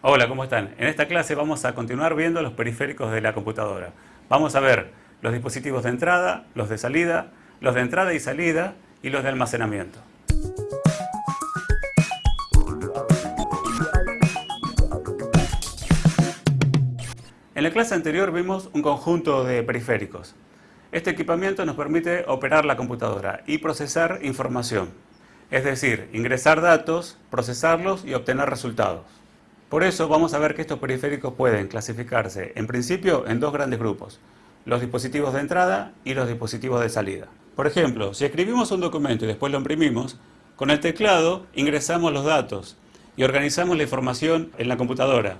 Hola, ¿cómo están? En esta clase vamos a continuar viendo los periféricos de la computadora. Vamos a ver los dispositivos de entrada, los de salida, los de entrada y salida y los de almacenamiento. En la clase anterior vimos un conjunto de periféricos. Este equipamiento nos permite operar la computadora y procesar información, es decir, ingresar datos, procesarlos y obtener resultados. Por eso vamos a ver que estos periféricos pueden clasificarse en principio en dos grandes grupos, los dispositivos de entrada y los dispositivos de salida. Por ejemplo, si escribimos un documento y después lo imprimimos, con el teclado ingresamos los datos y organizamos la información en la computadora.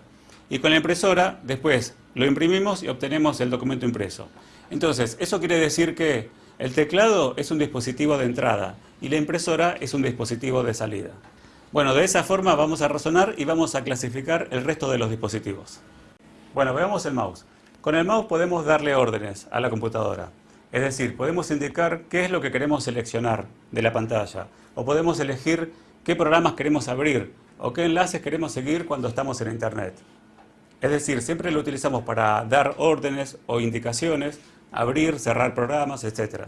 Y con la impresora, después lo imprimimos y obtenemos el documento impreso. Entonces, eso quiere decir que el teclado es un dispositivo de entrada y la impresora es un dispositivo de salida. Bueno, de esa forma vamos a razonar y vamos a clasificar el resto de los dispositivos. Bueno, veamos el mouse. Con el mouse podemos darle órdenes a la computadora. Es decir, podemos indicar qué es lo que queremos seleccionar de la pantalla. O podemos elegir qué programas queremos abrir o qué enlaces queremos seguir cuando estamos en Internet. Es decir, siempre lo utilizamos para dar órdenes o indicaciones, abrir, cerrar programas, etc.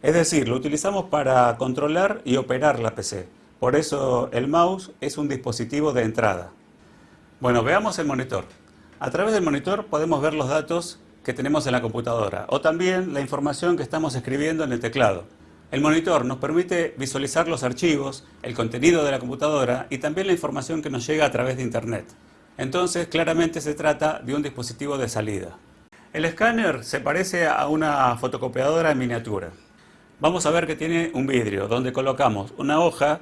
Es decir, lo utilizamos para controlar y operar la PC. Por eso el mouse es un dispositivo de entrada. Bueno, veamos el monitor. A través del monitor podemos ver los datos que tenemos en la computadora o también la información que estamos escribiendo en el teclado. El monitor nos permite visualizar los archivos, el contenido de la computadora y también la información que nos llega a través de Internet. Entonces, claramente se trata de un dispositivo de salida. El escáner se parece a una fotocopiadora en miniatura. Vamos a ver que tiene un vidrio donde colocamos una hoja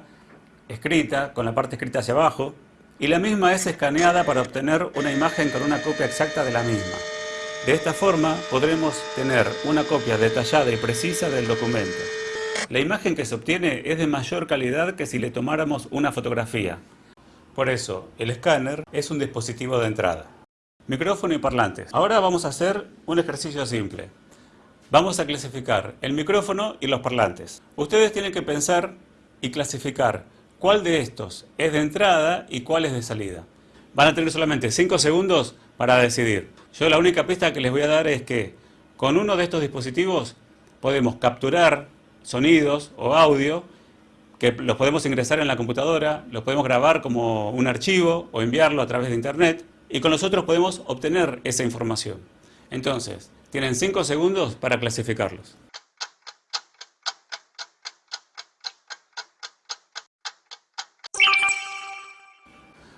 escrita, con la parte escrita hacia abajo, y la misma es escaneada para obtener una imagen con una copia exacta de la misma. De esta forma podremos tener una copia detallada y precisa del documento. La imagen que se obtiene es de mayor calidad que si le tomáramos una fotografía. Por eso, el escáner es un dispositivo de entrada. Micrófono y parlantes. Ahora vamos a hacer un ejercicio simple. Vamos a clasificar el micrófono y los parlantes. Ustedes tienen que pensar y clasificar cuál de estos es de entrada y cuál es de salida. Van a tener solamente 5 segundos para decidir. Yo la única pista que les voy a dar es que con uno de estos dispositivos podemos capturar sonidos o audio que los podemos ingresar en la computadora, los podemos grabar como un archivo o enviarlo a través de internet y con los otros podemos obtener esa información. Entonces, tienen 5 segundos para clasificarlos.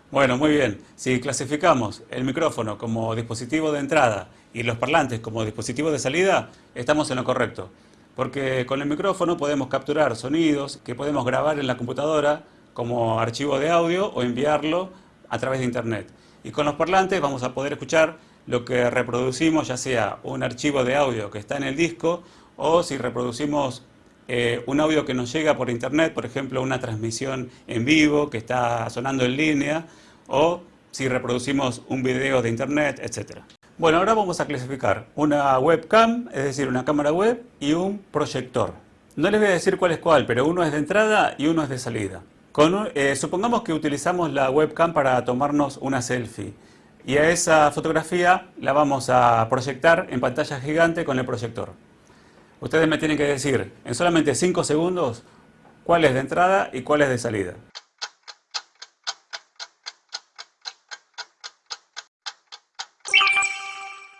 Bueno, muy bien. Si clasificamos el micrófono como dispositivo de entrada y los parlantes como dispositivo de salida, estamos en lo correcto. Porque con el micrófono podemos capturar sonidos que podemos grabar en la computadora como archivo de audio o enviarlo a través de internet. Y con los parlantes vamos a poder escuchar lo que reproducimos, ya sea un archivo de audio que está en el disco o si reproducimos eh, un audio que nos llega por internet, por ejemplo una transmisión en vivo que está sonando en línea, o si reproducimos un video de internet, etc. Bueno, ahora vamos a clasificar una webcam, es decir, una cámara web y un proyector. No les voy a decir cuál es cuál, pero uno es de entrada y uno es de salida. Eh, supongamos que utilizamos la webcam para tomarnos una selfie y a esa fotografía la vamos a proyectar en pantalla gigante con el proyector. Ustedes me tienen que decir en solamente 5 segundos cuál es de entrada y cuál es de salida.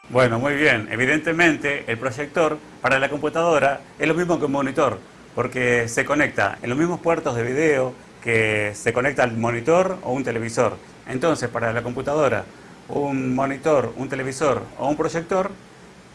Bueno, muy bien. Evidentemente, el proyector para la computadora es lo mismo que un monitor, porque se conecta en los mismos puertos de video que se conecta al monitor o un televisor. Entonces, para la computadora, un monitor, un televisor o un proyector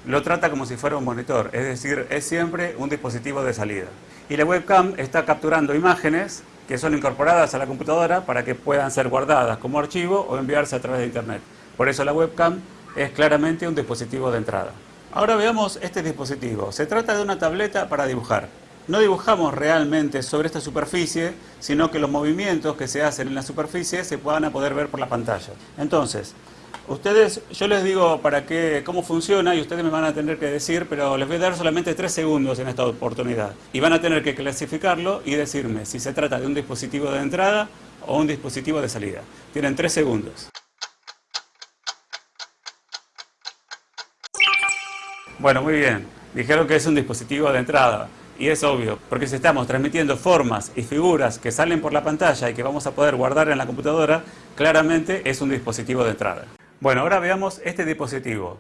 lo trata como si fuera un monitor, es decir, es siempre un dispositivo de salida. Y la webcam está capturando imágenes que son incorporadas a la computadora para que puedan ser guardadas como archivo o enviarse a través de internet. Por eso la webcam es claramente un dispositivo de entrada. Ahora veamos este dispositivo. Se trata de una tableta para dibujar. No dibujamos realmente sobre esta superficie, sino que los movimientos que se hacen en la superficie se puedan poder ver por la pantalla. Entonces, Ustedes, yo les digo para qué, cómo funciona y ustedes me van a tener que decir, pero les voy a dar solamente tres segundos en esta oportunidad. Y van a tener que clasificarlo y decirme si se trata de un dispositivo de entrada o un dispositivo de salida. Tienen tres segundos. Bueno, muy bien. Dijeron que es un dispositivo de entrada. Y es obvio, porque si estamos transmitiendo formas y figuras que salen por la pantalla y que vamos a poder guardar en la computadora, claramente es un dispositivo de entrada. Bueno, ahora veamos este dispositivo.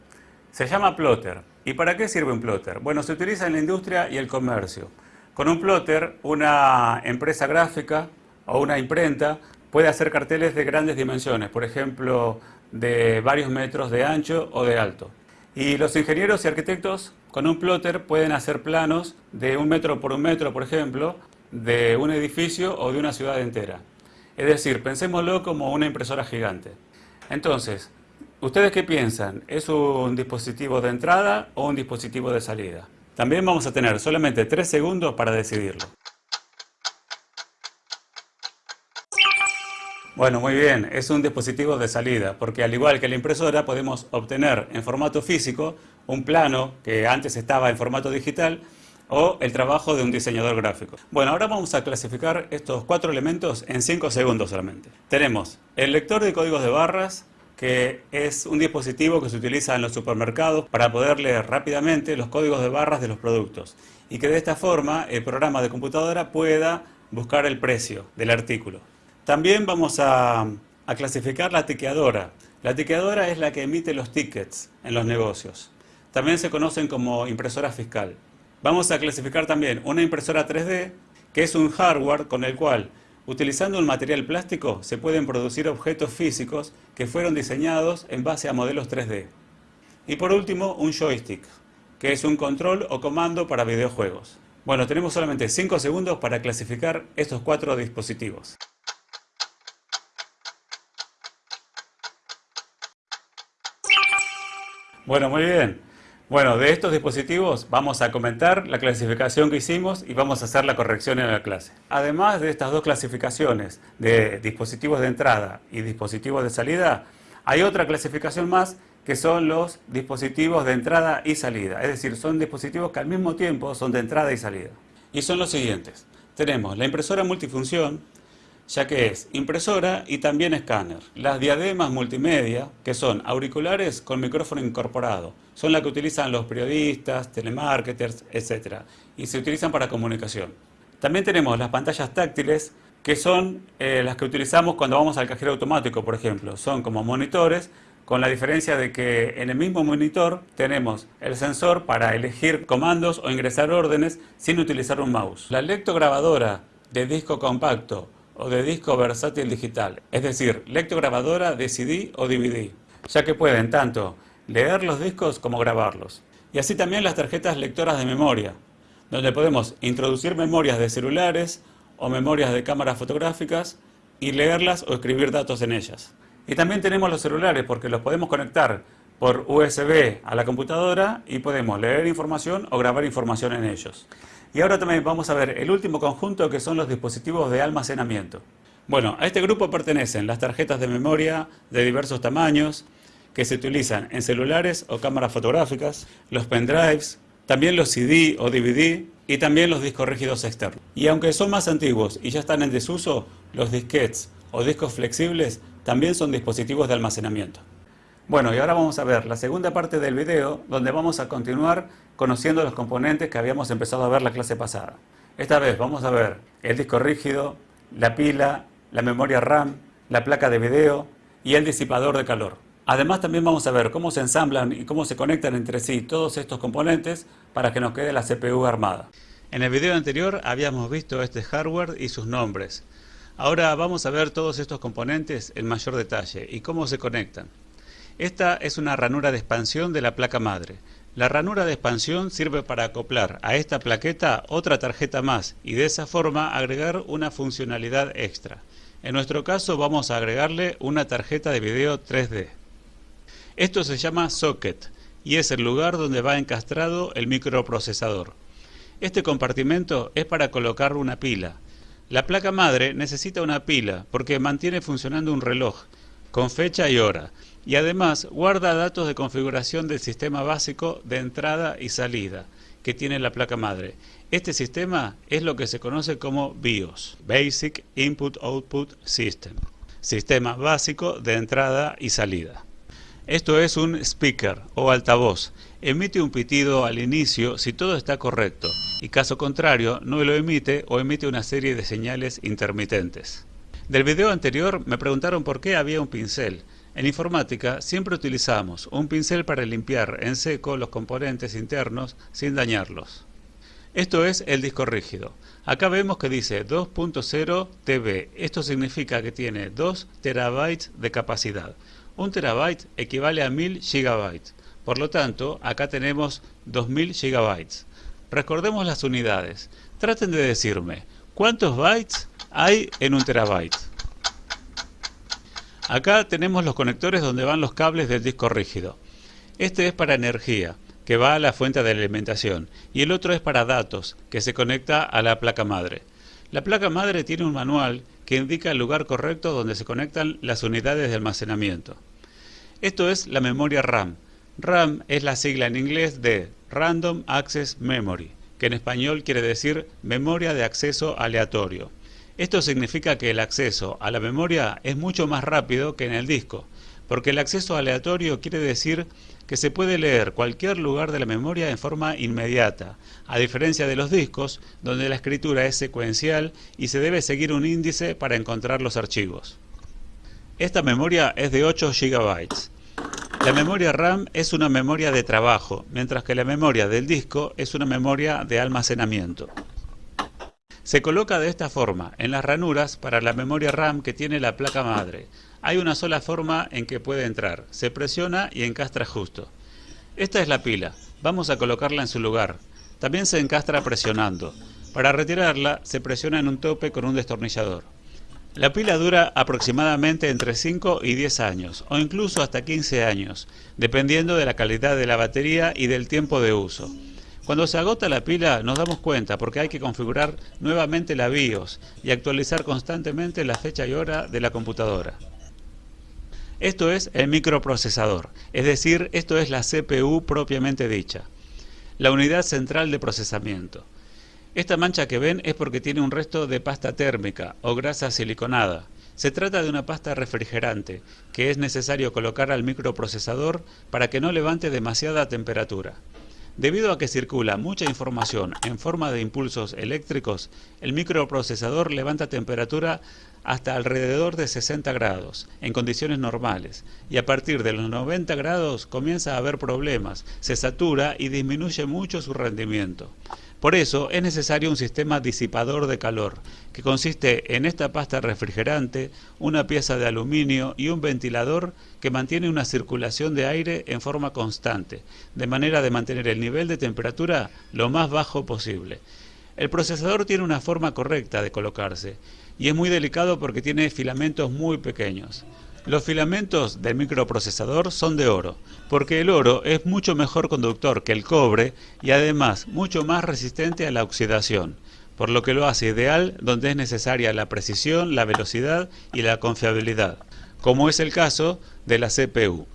Se llama plotter. ¿Y para qué sirve un plotter? Bueno, se utiliza en la industria y el comercio. Con un plotter, una empresa gráfica o una imprenta puede hacer carteles de grandes dimensiones, por ejemplo, de varios metros de ancho o de alto. Y los ingenieros y arquitectos con un plotter pueden hacer planos de un metro por un metro, por ejemplo, de un edificio o de una ciudad entera. Es decir, pensémoslo como una impresora gigante. Entonces, ¿ustedes qué piensan? ¿Es un dispositivo de entrada o un dispositivo de salida? También vamos a tener solamente tres segundos para decidirlo. Bueno, muy bien, es un dispositivo de salida, porque al igual que la impresora podemos obtener en formato físico un plano que antes estaba en formato digital o el trabajo de un diseñador gráfico. Bueno, ahora vamos a clasificar estos cuatro elementos en cinco segundos solamente. Tenemos el lector de códigos de barras, que es un dispositivo que se utiliza en los supermercados para poder leer rápidamente los códigos de barras de los productos y que de esta forma el programa de computadora pueda buscar el precio del artículo. También vamos a, clasificar la tiqueadora. La tiqueadora es la que emite los tickets en los negocios. También se conocen como impresora fiscal. Vamos a clasificar también una impresora 3D, que es un hardware con el cual, utilizando un material plástico, se pueden producir objetos físicos que fueron diseñados en base a modelos 3D. Y por último, un joystick, que es un control o comando para videojuegos. Bueno, tenemos solamente 5 segundos para clasificar estos cuatro dispositivos. Bueno, muy bien. Bueno, de estos dispositivos vamos a comentar la clasificación que hicimos y vamos a hacer la corrección en la clase. Además de estas dos clasificaciones de dispositivos de entrada y dispositivos de salida, hay otra clasificación más que son los dispositivos de entrada y salida. Es decir, son dispositivos que al mismo tiempo son de entrada y salida. Y son los siguientes. Tenemos la impresora multifunción, ya que es impresora y también escáner. Las diademas multimedia, que son auriculares con micrófono incorporado, son las que utilizan los periodistas, telemarketers, etc. Y se utilizan para comunicación. También tenemos las pantallas táctiles, que son eh, las que utilizamos cuando vamos al cajero automático, por ejemplo. Son como monitores, con la diferencia de que en el mismo monitor tenemos el sensor para elegir comandos o ingresar órdenes sin utilizar un mouse. La lectograbadora de disco compacto o de disco versátil digital, es decir, lectograbadora de CD o DVD, ya que pueden tanto leer los discos como grabarlos. Y así también las tarjetas lectoras de memoria, donde podemos introducir memorias de celulares o memorias de cámaras fotográficas y leerlas o escribir datos en ellas. Y también tenemos los celulares porque los podemos conectar por USB a la computadora y podemos leer información o grabar información en ellos. Y ahora también vamos a ver el último conjunto que son los dispositivos de almacenamiento. Bueno, a este grupo pertenecen las tarjetas de memoria de diversos tamaños que se utilizan en celulares o cámaras fotográficas, los pendrives, también los CD o DVD y también los discos rígidos externos. Y aunque son más antiguos y ya están en desuso, los disquets o discos flexibles también son dispositivos de almacenamiento. Bueno, y ahora vamos a ver la segunda parte del video, donde vamos a continuar conociendo los componentes que habíamos empezado a ver la clase pasada. Esta vez vamos a ver el disco rígido, la pila, la memoria RAM, la placa de video y el disipador de calor. Además también vamos a ver cómo se ensamblan y cómo se conectan entre sí todos estos componentes para que nos quede la CPU armada. En el video anterior habíamos visto este hardware y sus nombres. Ahora vamos a ver todos estos componentes en mayor detalle y cómo se conectan. Esta es una ranura de expansión de la placa madre. La ranura de expansión sirve para acoplar a esta plaqueta otra tarjeta más y de esa forma agregar una funcionalidad extra. En nuestro caso vamos a agregarle una tarjeta de video 3D. Esto se llama socket y es el lugar donde va encastrado el microprocesador. Este compartimento es para colocar una pila. La placa madre necesita una pila porque mantiene funcionando un reloj con fecha y hora y además guarda datos de configuración del sistema básico de entrada y salida que tiene la placa madre. Este sistema es lo que se conoce como BIOS, Basic Input Output System, sistema básico de entrada y salida. Esto es un speaker o altavoz. Emite un pitido al inicio si todo está correcto y caso contrario no lo emite o emite una serie de señales intermitentes. Del video anterior me preguntaron por qué había un pincel. En informática siempre utilizamos un pincel para limpiar en seco los componentes internos sin dañarlos. Esto es el disco rígido. Acá vemos que dice 2.0 TB. Esto significa que tiene 2 terabytes de capacidad. Un terabyte equivale a 1000 gigabytes. Por lo tanto, acá tenemos 2000 gigabytes. Recordemos las unidades. Traten de decirme, ¿cuántos bytes hay en un terabyte? Acá tenemos los conectores donde van los cables del disco rígido. Este es para energía, que va a la fuente de alimentación, y el otro es para datos, que se conecta a la placa madre. La placa madre tiene un manual que indica el lugar correcto donde se conectan las unidades de almacenamiento. Esto es la memoria RAM. RAM es la sigla en inglés de Random Access Memory, que en español quiere decir memoria de acceso aleatorio. Esto significa que el acceso a la memoria es mucho más rápido que en el disco, porque el acceso aleatorio quiere decir que se puede leer cualquier lugar de la memoria en forma inmediata, a diferencia de los discos, donde la escritura es secuencial y se debe seguir un índice para encontrar los archivos. Esta memoria es de 8 GB. La memoria RAM es una memoria de trabajo, mientras que la memoria del disco es una memoria de almacenamiento. Se coloca de esta forma, en las ranuras para la memoria RAM que tiene la placa madre. Hay una sola forma en que puede entrar, se presiona y encastra justo. Esta es la pila, vamos a colocarla en su lugar. También se encastra presionando. Para retirarla se presiona en un tope con un destornillador. La pila dura aproximadamente entre 5 y 10 años, o incluso hasta 15 años, dependiendo de la calidad de la batería y del tiempo de uso. Cuando se agota la pila nos damos cuenta porque hay que configurar nuevamente la BIOS y actualizar constantemente la fecha y hora de la computadora. Esto es el microprocesador, es decir, esto es la CPU propiamente dicha, la unidad central de procesamiento. Esta mancha que ven es porque tiene un resto de pasta térmica o grasa siliconada. Se trata de una pasta refrigerante que es necesario colocar al microprocesador para que no levante demasiada temperatura. Debido a que circula mucha información en forma de impulsos eléctricos, el microprocesador levanta temperatura hasta alrededor de 60 grados en condiciones normales y a partir de los 90 grados comienza a haber problemas, se satura y disminuye mucho su rendimiento. Por eso es necesario un sistema disipador de calor, que consiste en esta pasta refrigerante, una pieza de aluminio y un ventilador que mantiene una circulación de aire en forma constante, de manera de mantener el nivel de temperatura lo más bajo posible. El procesador tiene una forma correcta de colocarse y es muy delicado porque tiene filamentos muy pequeños. Los filamentos del microprocesador son de oro, porque el oro es mucho mejor conductor que el cobre y además mucho más resistente a la oxidación, por lo que lo hace ideal donde es necesaria la precisión, la velocidad y la confiabilidad, como es el caso de la CPU.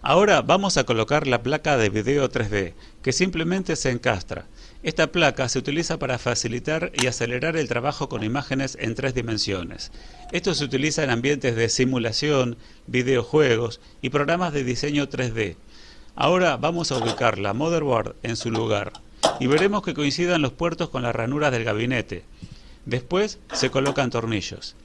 Ahora vamos a colocar la placa de video 3D, que simplemente se encastra. Esta placa se utiliza para facilitar y acelerar el trabajo con imágenes en tres dimensiones. Esto se utiliza en ambientes de simulación, videojuegos y programas de diseño 3D. Ahora vamos a ubicar la motherboard en su lugar y veremos que coincidan los puertos con las ranuras del gabinete. Después se colocan tornillos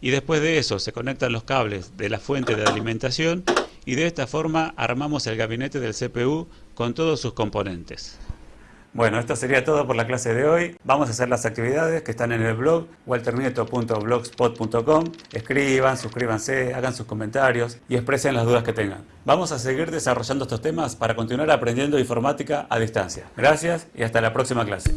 y después de eso se conectan los cables de la fuente de alimentación y de esta forma armamos el gabinete del CPU con todos sus componentes. Bueno, esto sería todo por la clase de hoy. Vamos a hacer las actividades que están en el blog walternieto.blogspot.com. Escriban, suscríbanse, hagan sus comentarios y expresen las dudas que tengan. Vamos a seguir desarrollando estos temas para continuar aprendiendo informática a distancia. Gracias y hasta la próxima clase.